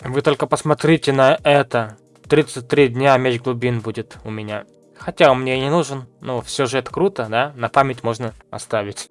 Вы только посмотрите на это. 33 дня меч глубин будет у меня. Хотя он мне и не нужен, но все же это круто, да? На память можно оставить.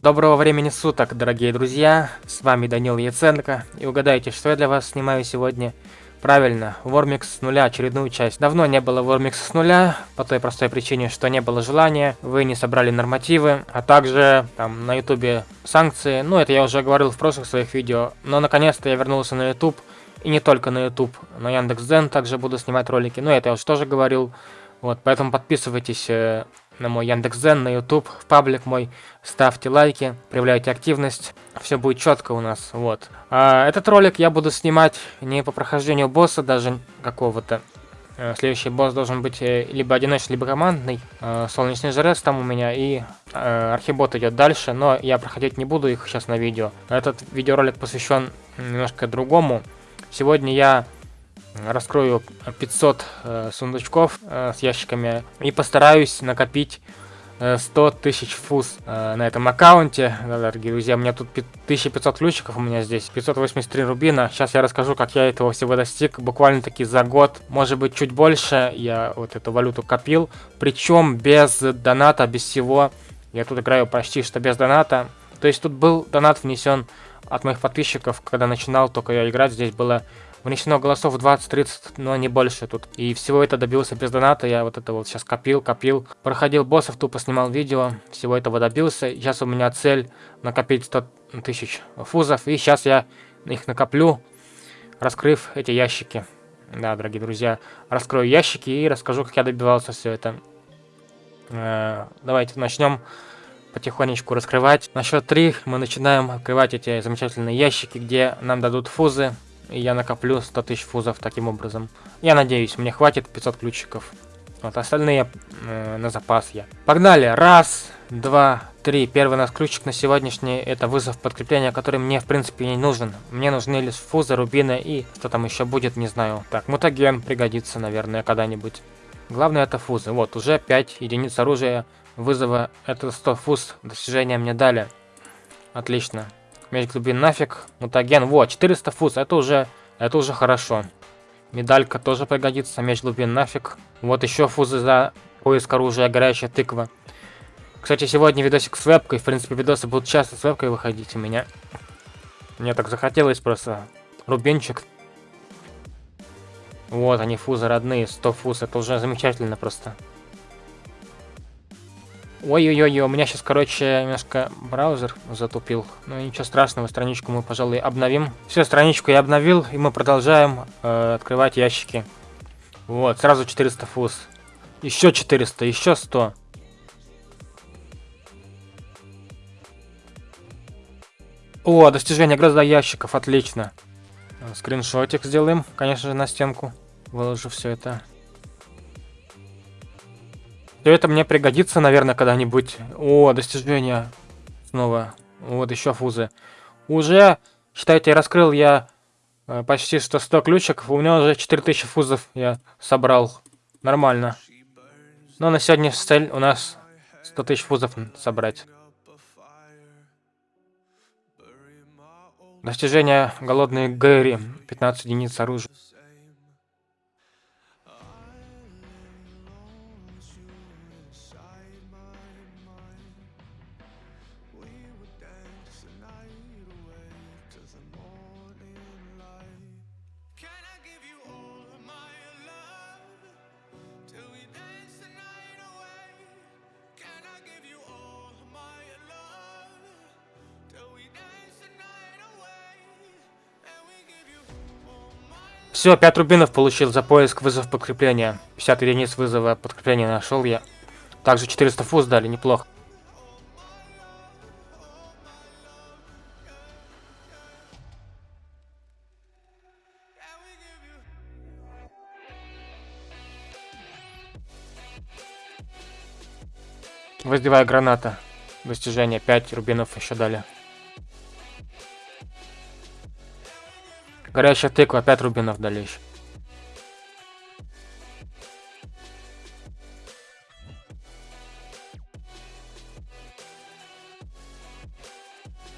Доброго времени суток, дорогие друзья, с вами Данил Яценко, и угадайте, что я для вас снимаю сегодня. Правильно, Вормикс с нуля, очередную часть. Давно не было Вормикса с нуля, по той простой причине, что не было желания, вы не собрали нормативы, а также там на ютубе санкции, ну это я уже говорил в прошлых своих видео, но наконец-то я вернулся на ютуб, и не только на ютуб, на Яндекс.Дзен также буду снимать ролики, ну это я уже тоже говорил, вот, поэтому подписывайтесь э, на мой Яндекс.Зен, на YouTube, в паблик мой. Ставьте лайки, проявляйте активность. Все будет четко у нас, вот. А, этот ролик я буду снимать не по прохождению босса даже какого-то. Э, следующий босс должен быть э, либо одиночный, либо командный. Э, солнечный жрец там у меня и архибот идет дальше, но я проходить не буду их сейчас на видео. Этот видеоролик посвящен немножко другому. Сегодня я раскрою 500 э, сундучков э, с ящиками и постараюсь накопить 100 э, тысяч фуз э, на этом аккаунте. Да, дорогие друзья, у меня тут 1500 ключиков у меня здесь, 583 рубина. Сейчас я расскажу, как я этого всего достиг. Буквально таки за год, может быть чуть больше, я вот эту валюту копил. Причем без доната, без всего. Я тут играю почти что без доната. То есть тут был донат внесен от моих подписчиков, когда начинал только я играть. Здесь было Внесено голосов 20-30, но не больше тут. И всего это добился без доната. Я вот это вот сейчас копил, копил. Проходил боссов, тупо снимал видео. Всего этого добился. Сейчас у меня цель накопить 100 тысяч фузов. И сейчас я их накоплю, раскрыв эти ящики. Да, дорогие друзья, раскрою ящики и расскажу, как я добивался все это. Э давайте начнем потихонечку раскрывать. На счет 3 мы начинаем открывать эти замечательные ящики, где нам дадут фузы и я накоплю 100 тысяч фузов таким образом. Я надеюсь, мне хватит 500 ключиков. Вот, остальные э, на запас я. Погнали! Раз, два, три. Первый у нас ключик на сегодняшний это вызов подкрепления, который мне в принципе не нужен. Мне нужны лишь фузы, рубины и что там еще будет, не знаю. Так, мутаген пригодится, наверное, когда-нибудь. Главное это фузы. Вот, уже 5 единиц оружия вызова. Это 100 фуз достижения мне дали. Отлично. Меч глубин нафиг. Мутаген. Вот, 400 фуз. Это уже, это уже хорошо. Медалька тоже пригодится. Меч глубин нафиг. Вот еще фузы за поиск оружия. Горячая тыква. Кстати, сегодня видосик с вебкой. В принципе, видосы будут часто с вебкой выходить у меня. Мне так захотелось просто. Рубинчик. Вот они, фузы родные. 100 фуз. Это уже замечательно просто. Ой-ой-ой, у меня сейчас, короче, немножко браузер затупил. Ну ничего страшного, страничку мы, пожалуй, обновим. Все, страничку я обновил, и мы продолжаем э, открывать ящики. Вот, сразу 400 фуз. Еще 400, еще 100. О, достижение гроза ящиков, отлично. Скриншотик сделаем, конечно же, на стенку. Выложу все это. Все это мне пригодится, наверное, когда-нибудь. О, достижение. Снова. Вот еще фузы. Уже, считайте, раскрыл я э, почти 100, 100 ключиков. У меня уже 4000 фузов я собрал. Нормально. Но на сегодня цель у нас 100 тысяч фузов собрать. Достижение голодный Гэри. 15 единиц оружия. Все, 5 рубинов получил за поиск вызов подкрепления. 50 единиц вызова подкрепления нашел я. Также 400 фуз дали, неплохо. Воздевая граната. Достижение 5 рубинов еще дали. Горячая тыква, 5 рубинов дальше.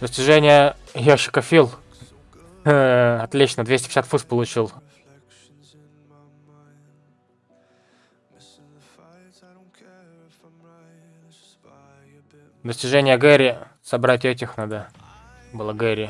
Достижение ящика фил. Э, отлично, 250 фуз получил. Достижение Гэри. Собрать этих надо. Было Гэри.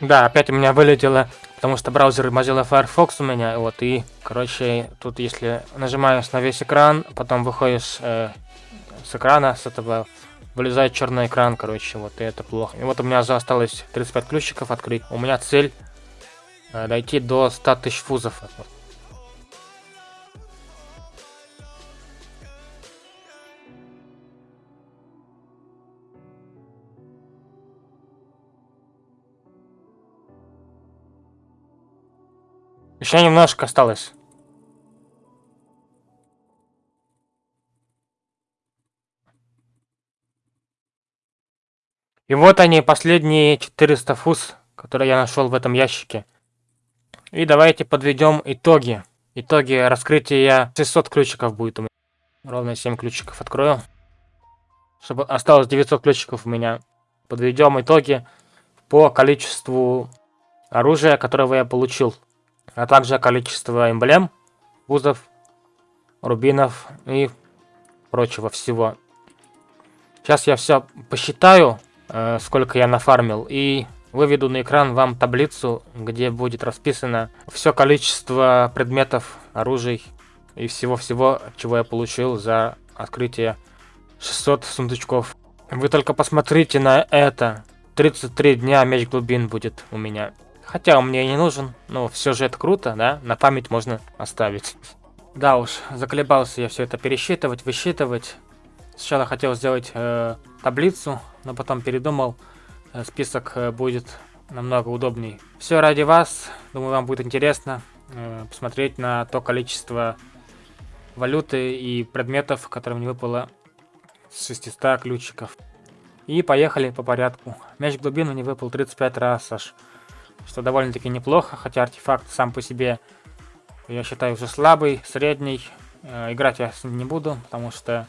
Да, опять у меня вылетело, потому что браузер Mozilla Firefox у меня, вот, и, короче, тут если нажимаешь на весь экран, потом выходишь э, с экрана, с этого, вылезает черный экран, короче, вот, и это плохо. И вот у меня осталось 35 ключиков открыть. У меня цель э, дойти до 100 тысяч фузов. Еще немножко осталось. И вот они, последние 400 фуз, которые я нашел в этом ящике. И давайте подведем итоги. Итоги раскрытия 600 ключиков будет у меня. Ровно 7 ключиков открою. Чтобы осталось 900 ключиков у меня. Подведем итоги по количеству оружия, которого я получил а также количество эмблем, вузов, рубинов и прочего всего. Сейчас я все посчитаю, э, сколько я нафармил, и выведу на экран вам таблицу, где будет расписано все количество предметов, оружий и всего-всего, чего я получил за открытие 600 сундучков. Вы только посмотрите на это. 33 дня меч глубин будет у меня. Хотя он мне не нужен, но все же это круто, да? На память можно оставить. Да уж, заколебался я все это пересчитывать, высчитывать. Сначала хотел сделать э, таблицу, но потом передумал. Э, список э, будет намного удобней. Все ради вас. Думаю, вам будет интересно э, посмотреть на то количество валюты и предметов, которые мне выпало с 600 ключиков. И поехали по порядку. Мяч глубину не выпал 35 раз аж что довольно-таки неплохо, хотя артефакт сам по себе, я считаю, уже слабый, средний. Э, играть я с ним не буду, потому что,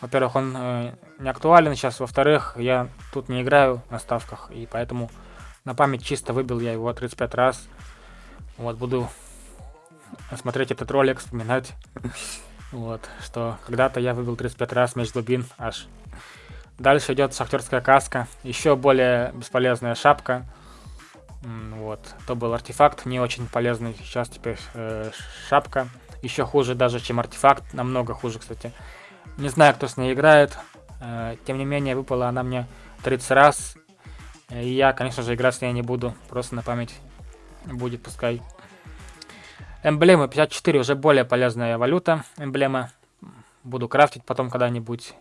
во-первых, он э, не актуален сейчас, во-вторых, я тут не играю на ставках, и поэтому на память чисто выбил я его 35 раз. Вот, буду смотреть этот ролик, вспоминать, вот, что когда-то я выбил 35 раз меч глубин аж. Дальше идет шахтерская каска, еще более бесполезная шапка, вот, то был артефакт, не очень полезный. Сейчас теперь э, шапка. Еще хуже даже, чем артефакт. Намного хуже, кстати. Не знаю, кто с ней играет. Э, тем не менее, выпала она мне 30 раз. И я, конечно же, играть с ней не буду. Просто на память будет, пускай. Эмблемы 54 уже более полезная валюта. Эмблема. Буду крафтить потом когда-нибудь.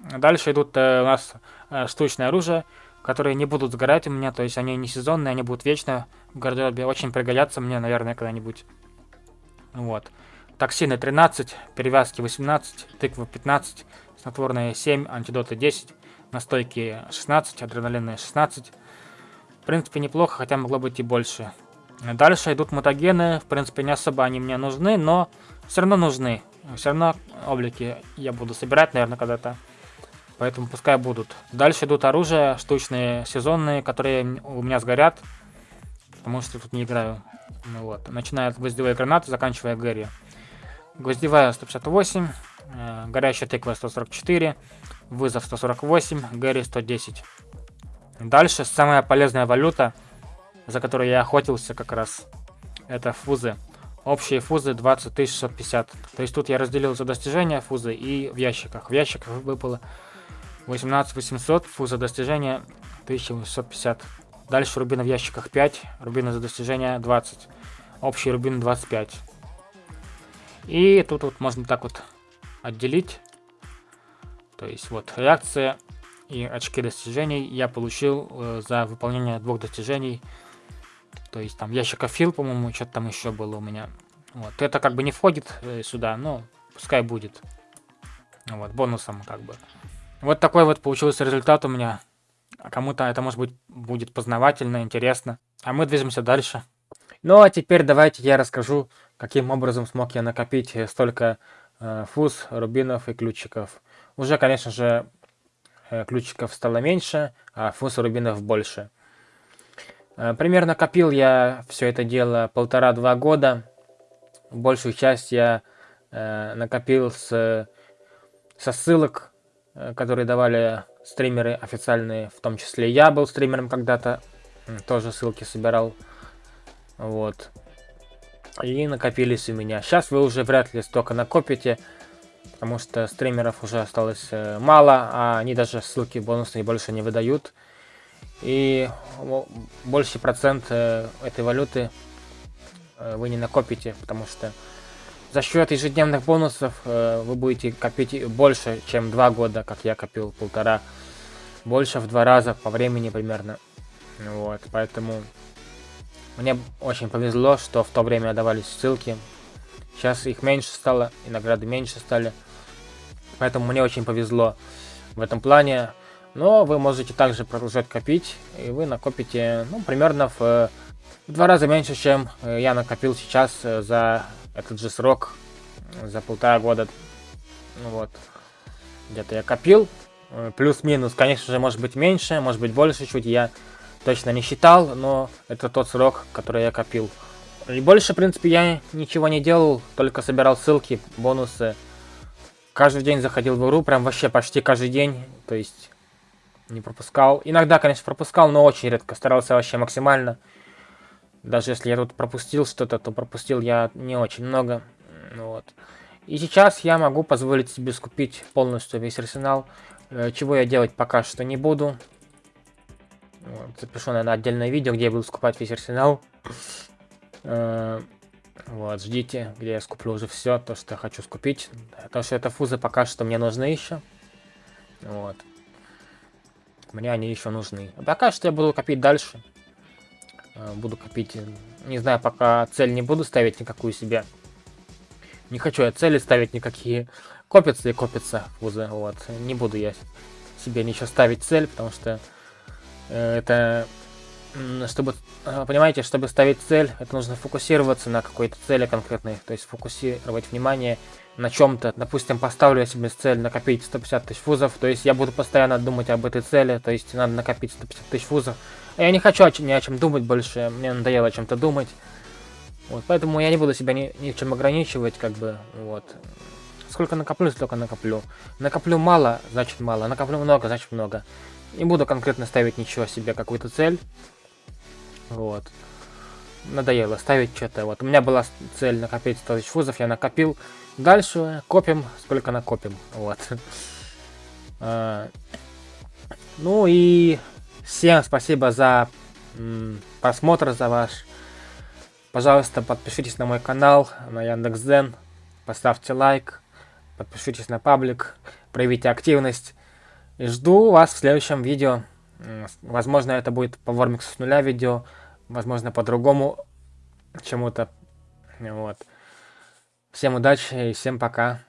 Дальше идут э, у нас э, штучное оружие которые не будут сгорать у меня, то есть они не сезонные, они будут вечно в гардеробе, очень пригодятся мне, наверное, когда-нибудь. Вот. Токсины 13, перевязки 18, тыква 15, снотворные 7, антидоты 10, настойки 16, адреналинные 16. В принципе, неплохо, хотя могло быть и больше. Дальше идут мутагены, в принципе, не особо они мне нужны, но все равно нужны. Все равно облики я буду собирать, наверное, когда-то. Поэтому пускай будут. Дальше идут оружия штучные, сезонные, которые у меня сгорят. Потому что тут не играю. Ну вот. Начиная от гвоздевой гранаты, заканчивая Гэри. Гвоздевая 158, э, горящая тыква 144, вызов 148, Гэри 110. Дальше самая полезная валюта, за которую я охотился как раз, это фузы. Общие фузы 20 650. То есть тут я разделил за достижения фузы и в ящиках. В ящиках выпало 18800, фуза достижения 1850. Дальше рубины в ящиках 5, рубины за достижение 20. Общий рубин 25. И тут вот можно так вот отделить. То есть вот реакция и очки достижений я получил э, за выполнение двух достижений. То есть там ящика фил, по-моему, что-то там еще было у меня. Вот. Это как бы не входит э, сюда, но пускай будет. Вот, бонусом как бы. Вот такой вот получился результат у меня. А кому-то это, может быть, будет познавательно, интересно. А мы движемся дальше. Ну, а теперь давайте я расскажу, каким образом смог я накопить столько э, фуз, рубинов и ключиков. Уже, конечно же, э, ключиков стало меньше, а фуз и рубинов больше. Э, примерно копил я все это дело полтора-два года. Большую часть я э, накопил с, со ссылок, э, которые давали стримеры официальные, в том числе я был стримером когда-то, тоже ссылки собирал, вот. И накопились у меня. Сейчас вы уже вряд ли столько накопите, потому что стримеров уже осталось э, мало, а они даже ссылки бонусные больше не выдают. И больше процент э, этой валюты э, вы не накопите, потому что за счет ежедневных бонусов э, вы будете копить больше, чем два года, как я копил полтора. Больше в два раза по времени примерно. Вот, поэтому мне очень повезло, что в то время давались ссылки. Сейчас их меньше стало, и награды меньше стали. Поэтому мне очень повезло в этом плане. Но вы можете также продолжать копить, и вы накопите, ну, примерно в, в два раза меньше, чем э, я накопил сейчас э, за этот же срок, за полтора года. Ну вот, где-то я копил, э, плюс-минус, конечно же, может быть меньше, может быть больше чуть, я точно не считал, но это тот срок, который я копил. И больше, в принципе, я ничего не делал, только собирал ссылки, бонусы. Каждый день заходил в игру, прям вообще почти каждый день, то есть не пропускал. Иногда, конечно, пропускал, но очень редко. Старался вообще максимально. Даже если я тут пропустил что-то, то пропустил я не очень много. Вот. И сейчас я могу позволить себе скупить полностью весь арсенал. Э, чего я делать пока что не буду. Вот. Запишу, наверное, отдельное видео, где я буду скупать весь арсенал. Э, вот, ждите, где я скуплю уже все, то, что я хочу скупить. Потому что это фузы пока что мне нужны еще. Вот. Мне они еще нужны. А пока что я буду копить дальше. Э, буду копить. Не знаю, пока цель не буду ставить никакую себе. Не хочу я цели ставить никакие. Копятся и копятся фузы. Вот. Не буду я себе ничего ставить цель, потому что э, это чтобы, э, понимаете, чтобы ставить цель, это нужно фокусироваться на какой-то цели конкретной, то есть фокусировать внимание на чем-то. Допустим, поставлю я себе цель накопить 150 тысяч фузов, то есть я буду постоянно думать об этой цели, то есть надо накопить 150 тысяч фузов. Я не хочу ни о чем думать больше, мне надоело о чем-то думать. Вот, поэтому я не буду себя ни, ни в чем ограничивать, как бы, вот. Сколько накоплю, столько накоплю. Накоплю мало, значит мало. Накоплю много, значит много. Не буду конкретно ставить ничего себе, какую-то цель. Вот. Надоело ставить что-то. Вот у меня была цель накопить 100 тысяч фузов, я накопил. Дальше копим, сколько накопим. Вот. А, ну и всем спасибо за просмотр, за ваш. Пожалуйста, подпишитесь на мой канал, на Яндекс.Зен. Поставьте лайк, подпишитесь на паблик, проявите активность. И жду вас в следующем видео. Возможно, это будет по Вормиксу с нуля видео возможно, по-другому чему-то. Вот. Всем удачи и всем пока.